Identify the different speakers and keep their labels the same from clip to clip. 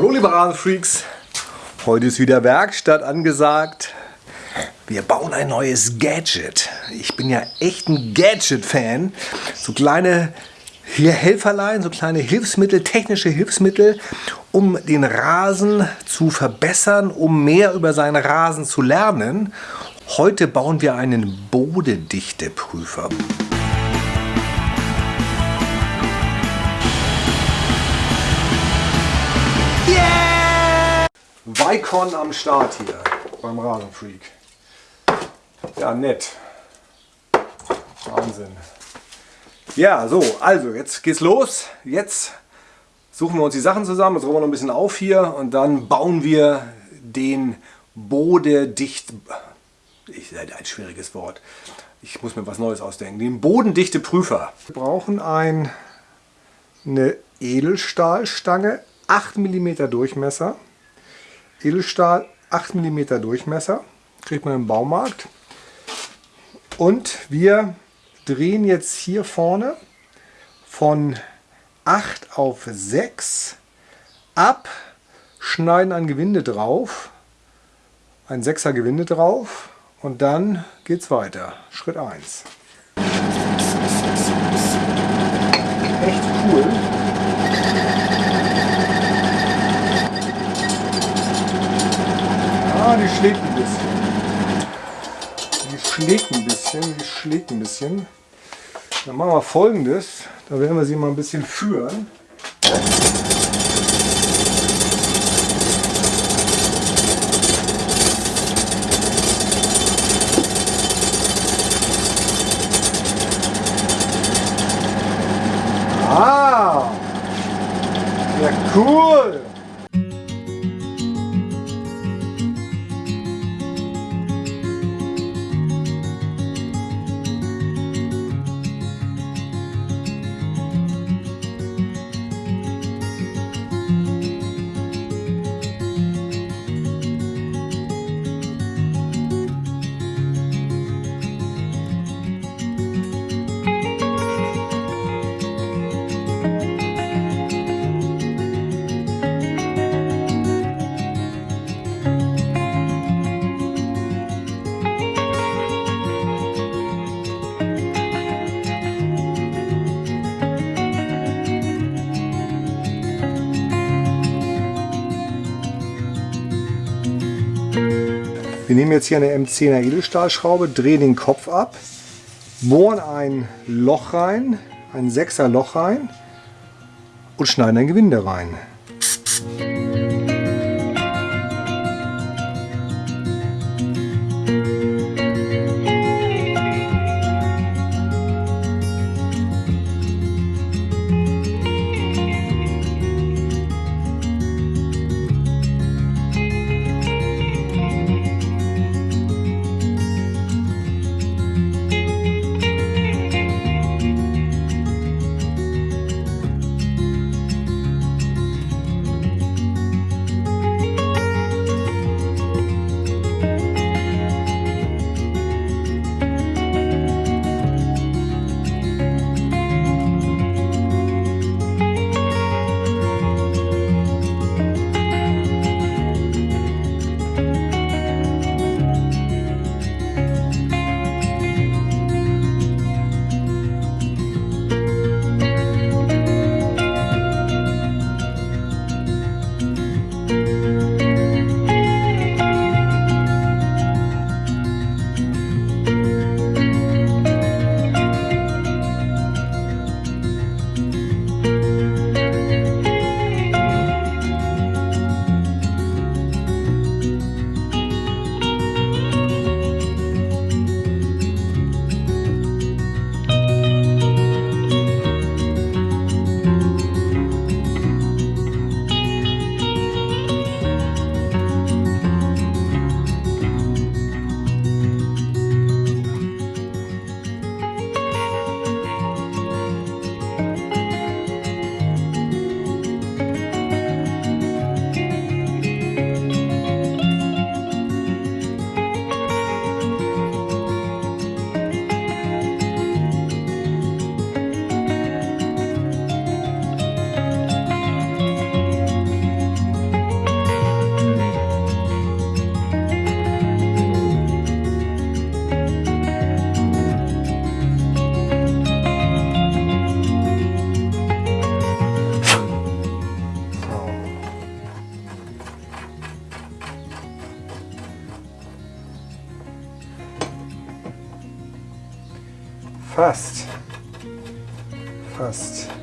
Speaker 1: Hallo liebe Rasenfreaks, heute ist wieder Werkstatt angesagt. Wir bauen ein neues Gadget. Ich bin ja echt ein Gadget-Fan. So kleine hier Helferlein, so kleine Hilfsmittel, technische Hilfsmittel, um den Rasen zu verbessern, um mehr über seinen Rasen zu lernen. Heute bauen wir einen Bodedichteprüfer. Vicon am Start hier beim Rasenfreak. Ja, nett. Wahnsinn. Ja, so, also jetzt geht's los. Jetzt suchen wir uns die Sachen zusammen, jetzt räumen wir noch ein bisschen auf hier und dann bauen wir den Bodedicht... Ich ein schwieriges Wort. Ich muss mir was Neues ausdenken. Den bodendichte Prüfer. Wir brauchen ein, eine Edelstahlstange, 8 mm Durchmesser. Edelstahl 8 mm Durchmesser, kriegt man im Baumarkt. Und wir drehen jetzt hier vorne von 8 auf 6 ab, schneiden ein Gewinde drauf, ein 6er Gewinde drauf und dann geht es weiter. Schritt 1. Echt cool. Die schlägt ein bisschen. Die schlägt ein bisschen, die schlägt ein bisschen. Dann machen wir folgendes. Da werden wir sie mal ein bisschen führen. Wir nehmen jetzt hier eine M10er Edelstahlschraube, drehen den Kopf ab, bohren ein Loch rein, ein 6er Loch rein und schneiden ein Gewinde rein. first. First.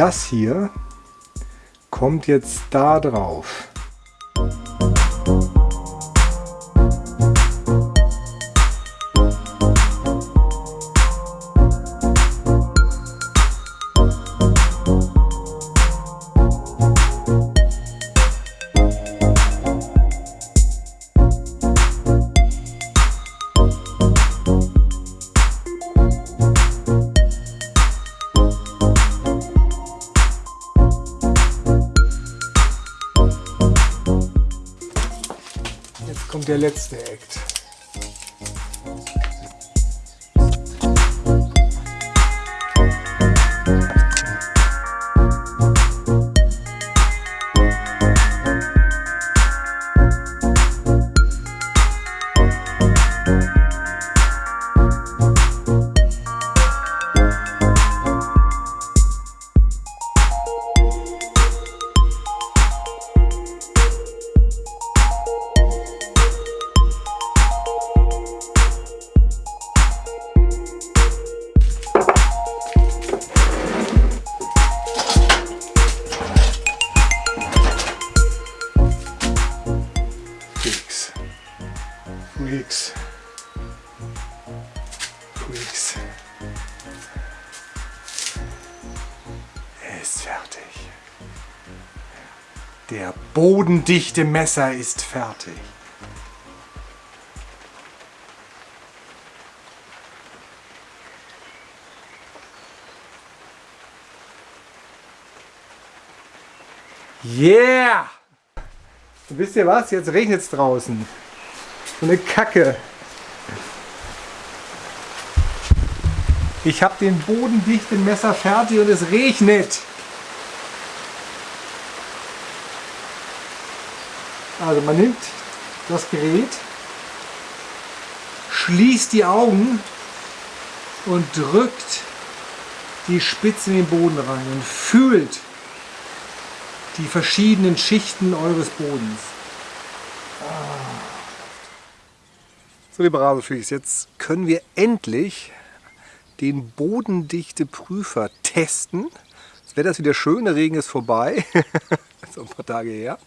Speaker 1: Das hier kommt jetzt da drauf. Der letzte Act. Der bodendichte Messer ist fertig. Yeah! Und wisst ihr was? Jetzt regnet es draußen. So eine Kacke. Ich habe den bodendichten Messer fertig und es regnet. Also man nimmt das Gerät, schließt die Augen und drückt die Spitze in den Boden rein und fühlt die verschiedenen Schichten eures Bodens. So liebe Rasenfreaks, jetzt können wir endlich den bodendichte Prüfer testen. Jetzt wäre das wieder schön, der Regen ist vorbei. so ein paar Tage her.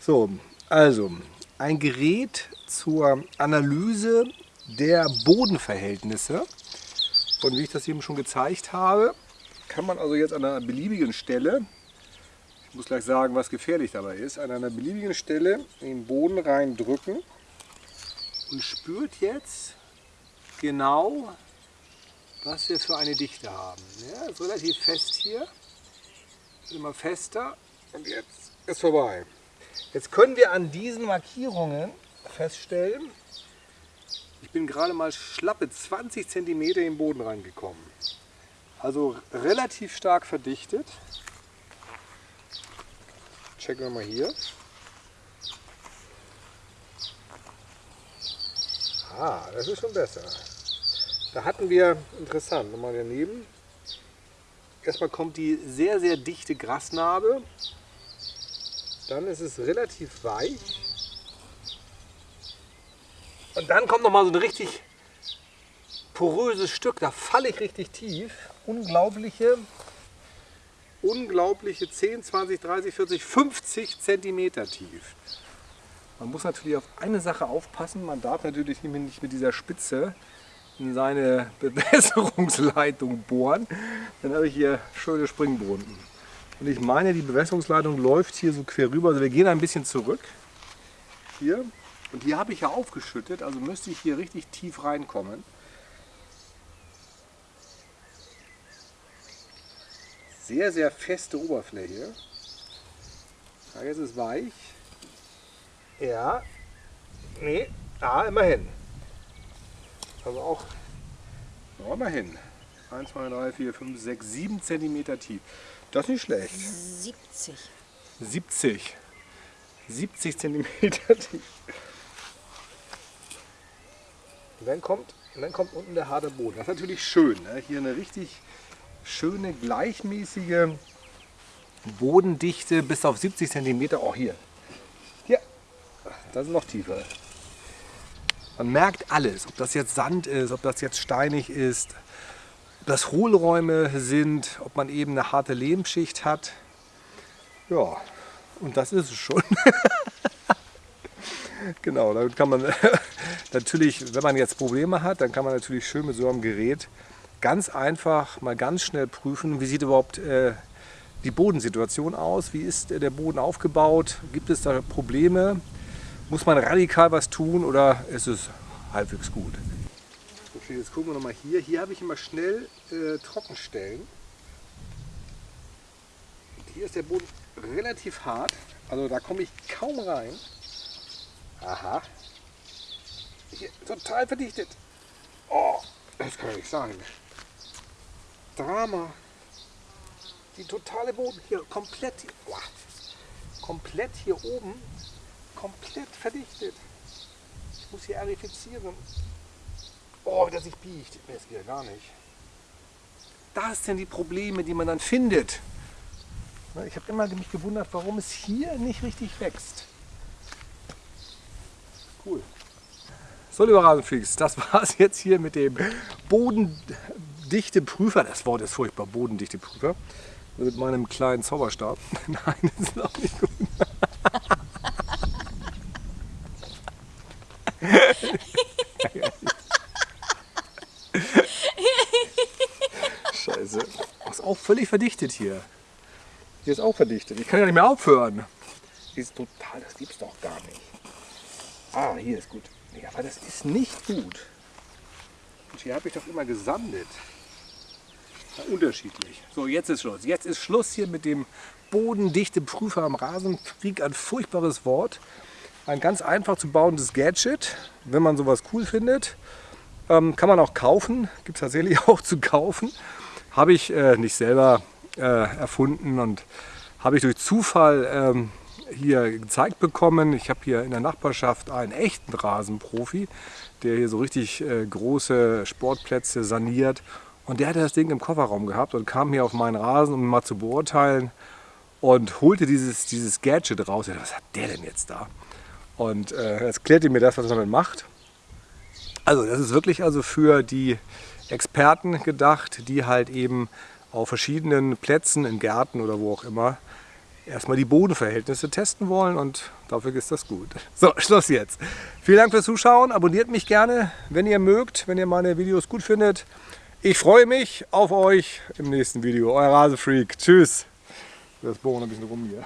Speaker 1: So, also, ein Gerät zur Analyse der Bodenverhältnisse. Und wie ich das eben schon gezeigt habe, kann man also jetzt an einer beliebigen Stelle, ich muss gleich sagen, was gefährlich dabei ist, an einer beliebigen Stelle in den Boden reindrücken und spürt jetzt genau, was wir für eine Dichte haben. Ja, ist relativ fest hier, ist immer fester und jetzt ist vorbei. Jetzt können wir an diesen Markierungen feststellen, ich bin gerade mal schlappe 20 cm in den Boden reingekommen. Also relativ stark verdichtet. Checken wir mal hier. Ah, das ist schon besser. Da hatten wir, interessant, nochmal daneben. Erstmal kommt die sehr, sehr dichte Grasnarbe dann ist es relativ weich. Und dann kommt noch mal so ein richtig poröses Stück. Da falle ich richtig tief. Unglaubliche unglaubliche 10, 20, 30, 40, 50 Zentimeter tief. Man muss natürlich auf eine Sache aufpassen. Man darf natürlich nicht mit dieser Spitze in seine Bewässerungsleitung bohren. Dann habe ich hier schöne Springbohnen. Und ich meine, die Bewässerungsleitung läuft hier so quer rüber. Also wir gehen ein bisschen zurück. Hier. Und hier habe ich ja aufgeschüttet, also müsste ich hier richtig tief reinkommen. Sehr, sehr feste Oberfläche. Ja, jetzt ist weich. Ja. Nee. Ah, immerhin. Also auch ja, immerhin. 1, 2, 3, 4, 5, 6, 7 cm tief. Das ist nicht schlecht.
Speaker 2: 70.
Speaker 1: 70. 70 cm tief. Und dann kommt, und dann kommt unten der harte Boden. Das ist natürlich schön. Ne? Hier eine richtig schöne, gleichmäßige Bodendichte bis auf 70 cm. Auch hier. Hier. Das ist noch tiefer. Man merkt alles, ob das jetzt Sand ist, ob das jetzt steinig ist, das Hohlräume sind, ob man eben eine harte Lehmschicht hat. Ja, und das ist es schon. genau, damit kann man natürlich, wenn man jetzt Probleme hat, dann kann man natürlich schön mit so einem Gerät ganz einfach mal ganz schnell prüfen, wie sieht überhaupt äh, die Bodensituation aus, wie ist der Boden aufgebaut, gibt es da Probleme, muss man radikal was tun oder ist es halbwegs gut? Okay, jetzt gucken wir nochmal hier. Hier habe ich immer schnell äh, Trockenstellen. Hier ist der Boden relativ hart, also da komme ich kaum rein. Aha. Hier, total verdichtet. Oh, das kann ich nicht sagen. Drama. Die totale Boden hier komplett, oh, komplett hier oben komplett verdichtet. Ich muss hier arifizieren. Oh, wie das sich biegt. Das geht ja gar nicht. Das sind die Probleme, die man dann findet. Ich habe immer mich gewundert, warum es hier nicht richtig wächst. Cool. So, lieber Rasenfreaks, das war es jetzt hier mit dem bodendichte Prüfer. Das Wort ist furchtbar, bodendichte Prüfer. Mit meinem kleinen Zauberstab. Nein, das ist auch nicht gut. Scheiße. Das ist auch völlig verdichtet hier. Hier ist auch verdichtet. Ich kann ja nicht mehr aufhören. Hier ist total, das gibt's doch gar nicht. Ah, hier ist gut. Ja, aber das ist nicht gut. Und hier habe ich doch immer gesandet. Ja, unterschiedlich. So, jetzt ist Schluss. Jetzt ist Schluss hier mit dem bodendichte Prüfer am Rasenfreak. Ein furchtbares Wort. Ein ganz einfach zu bauendes Gadget, wenn man sowas cool findet. Ähm, kann man auch kaufen, gibt es tatsächlich auch zu kaufen. Habe ich äh, nicht selber äh, erfunden und habe ich durch Zufall ähm, hier gezeigt bekommen. Ich habe hier in der Nachbarschaft einen echten Rasenprofi, der hier so richtig äh, große Sportplätze saniert. Und der hatte das Ding im Kofferraum gehabt und kam hier auf meinen Rasen, um ihn mal zu beurteilen und holte dieses, dieses Gadget raus. Was hat der denn jetzt da? Und äh, ihr mir das, was er damit macht. Also das ist wirklich also für die Experten gedacht, die halt eben auf verschiedenen Plätzen, in Gärten oder wo auch immer, erstmal die Bodenverhältnisse testen wollen und dafür ist das gut. So, Schluss jetzt. Vielen Dank fürs Zuschauen. Abonniert mich gerne, wenn ihr mögt, wenn ihr meine Videos gut findet. Ich freue mich auf euch im nächsten Video. Euer Rasefreak. Tschüss. Das bohren ein bisschen rum hier.